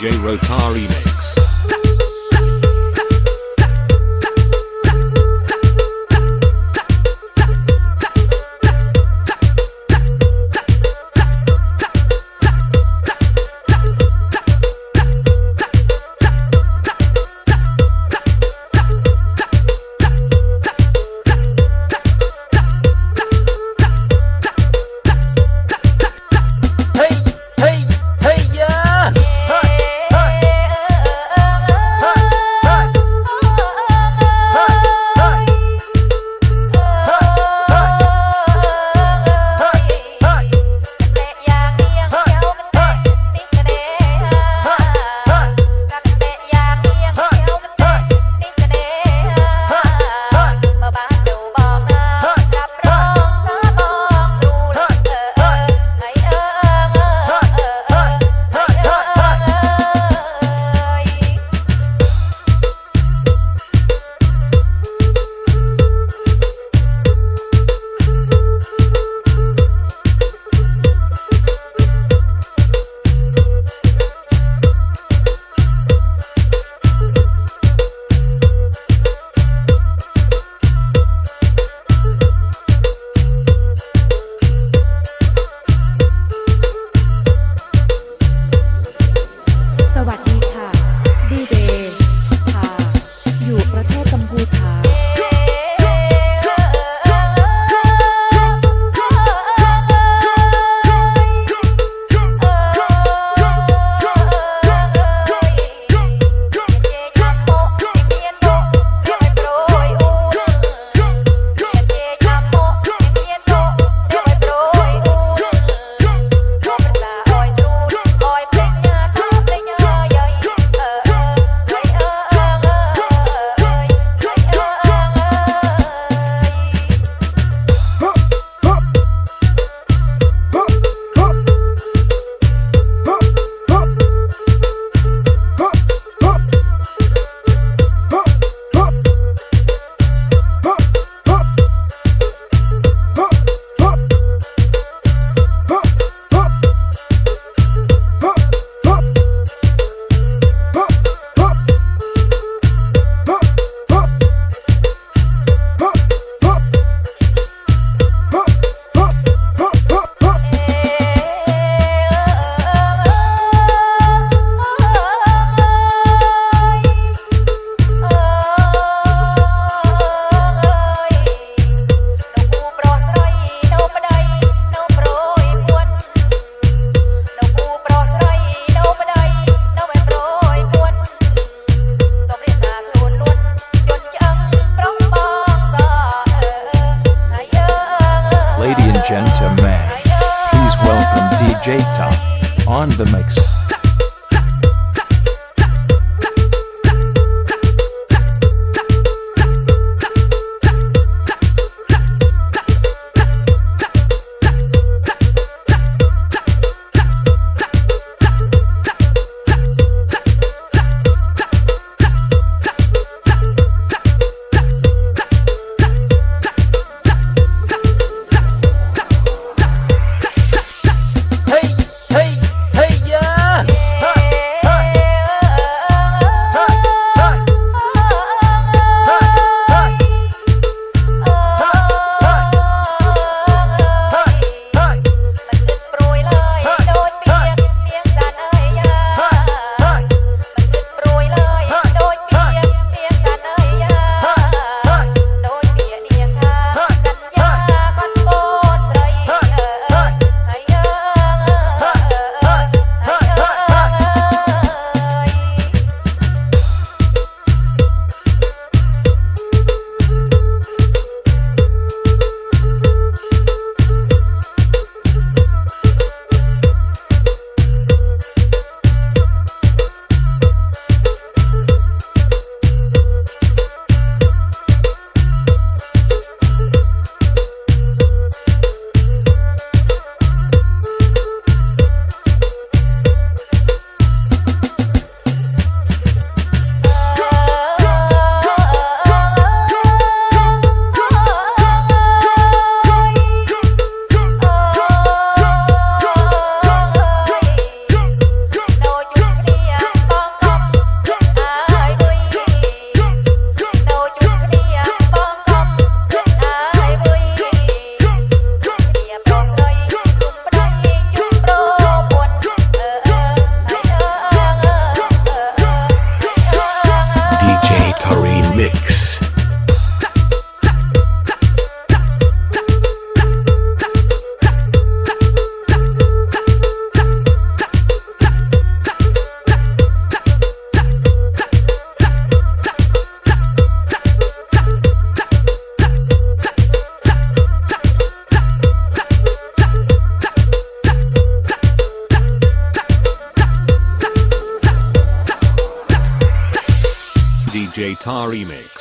DJ Rotari Mix. Hey, the mix. Jata Remix.